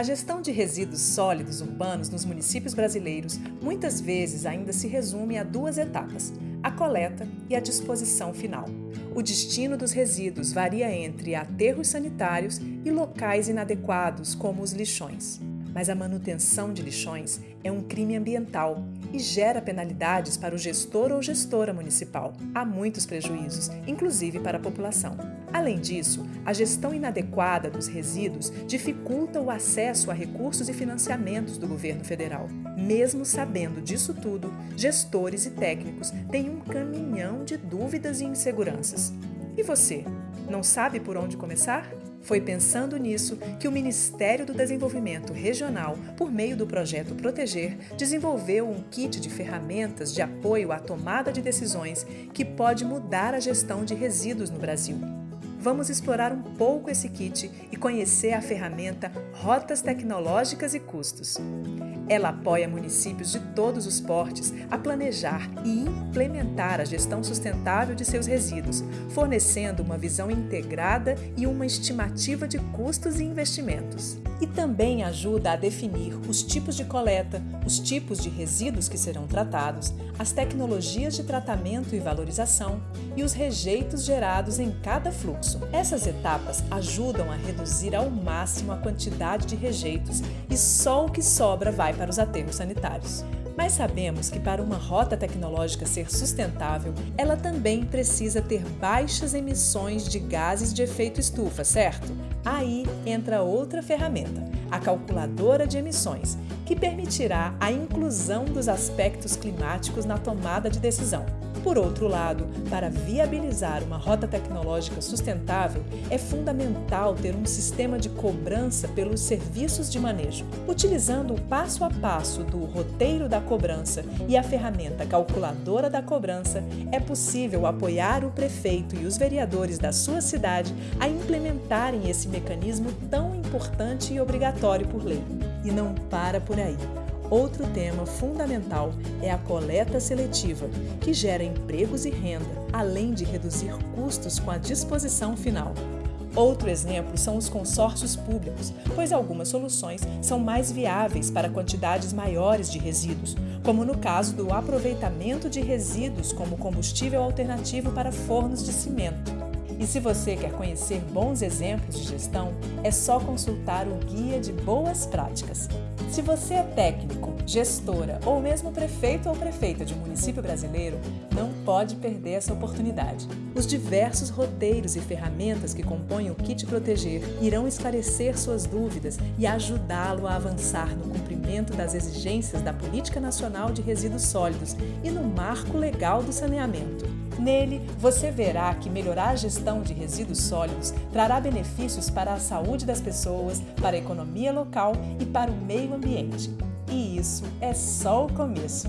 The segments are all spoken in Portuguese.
A gestão de resíduos sólidos urbanos nos municípios brasileiros muitas vezes ainda se resume a duas etapas: a coleta e a disposição final. O destino dos resíduos varia entre aterros sanitários e locais inadequados, como os lixões. Mas a manutenção de lixões é um crime ambiental e gera penalidades para o gestor ou gestora municipal. Há muitos prejuízos, inclusive para a população. Além disso, a gestão inadequada dos resíduos dificulta o acesso a recursos e financiamentos do governo federal. Mesmo sabendo disso tudo, gestores e técnicos têm um caminhão de dúvidas e inseguranças. E você, não sabe por onde começar? Foi pensando nisso que o Ministério do Desenvolvimento Regional, por meio do projeto Proteger, desenvolveu um kit de ferramentas de apoio à tomada de decisões que pode mudar a gestão de resíduos no Brasil. Vamos explorar um pouco esse kit e conhecer a ferramenta Rotas Tecnológicas e Custos. Ela apoia municípios de todos os portes a planejar e implementar a gestão sustentável de seus resíduos, fornecendo uma visão integrada e uma estimativa de custos e investimentos. E também ajuda a definir os tipos de coleta, os tipos de resíduos que serão tratados, as tecnologias de tratamento e valorização e os rejeitos gerados em cada fluxo. Essas etapas ajudam a reduzir ao máximo a quantidade de rejeitos e só o que sobra vai para os aterros sanitários. Mas sabemos que para uma rota tecnológica ser sustentável, ela também precisa ter baixas emissões de gases de efeito estufa, certo? Aí entra outra ferramenta, a calculadora de emissões, que permitirá a inclusão dos aspectos climáticos na tomada de decisão. Por outro lado, para viabilizar uma rota tecnológica sustentável, é fundamental ter um sistema de cobrança pelos serviços de manejo. Utilizando o passo a passo do roteiro da cobrança e a ferramenta calculadora da cobrança, é possível apoiar o prefeito e os vereadores da sua cidade a implementarem esse mecanismo tão importante e obrigatório por lei. E não para por aí. Outro tema fundamental é a coleta seletiva, que gera empregos e renda, além de reduzir custos com a disposição final. Outro exemplo são os consórcios públicos, pois algumas soluções são mais viáveis para quantidades maiores de resíduos, como no caso do aproveitamento de resíduos como combustível alternativo para fornos de cimento. E se você quer conhecer bons exemplos de gestão, é só consultar o Guia de Boas Práticas. Se você é técnico, gestora ou mesmo prefeito ou prefeita de um município brasileiro, não pode perder essa oportunidade. Os diversos roteiros e ferramentas que compõem o Kit Proteger irão esclarecer suas dúvidas e ajudá-lo a avançar no cumprimento das exigências da Política Nacional de Resíduos Sólidos e no marco legal do saneamento. Nele, você verá que melhorar a gestão de resíduos sólidos trará benefícios para a saúde das pessoas, para a economia local e para o meio ambiente. E isso é só o começo.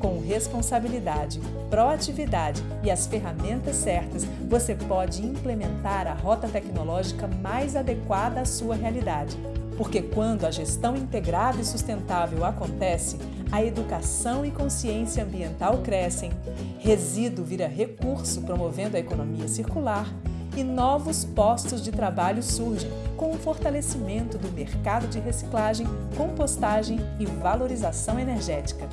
Com responsabilidade, proatividade e as ferramentas certas, você pode implementar a rota tecnológica mais adequada à sua realidade. Porque quando a gestão integrada e sustentável acontece, a educação e consciência ambiental crescem, resíduo vira recurso promovendo a economia circular e novos postos de trabalho surgem com o fortalecimento do mercado de reciclagem, compostagem e valorização energética.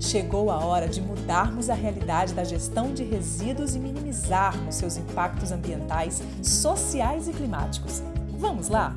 Chegou a hora de mudarmos a realidade da gestão de resíduos e minimizarmos seus impactos ambientais, sociais e climáticos. Vamos lá?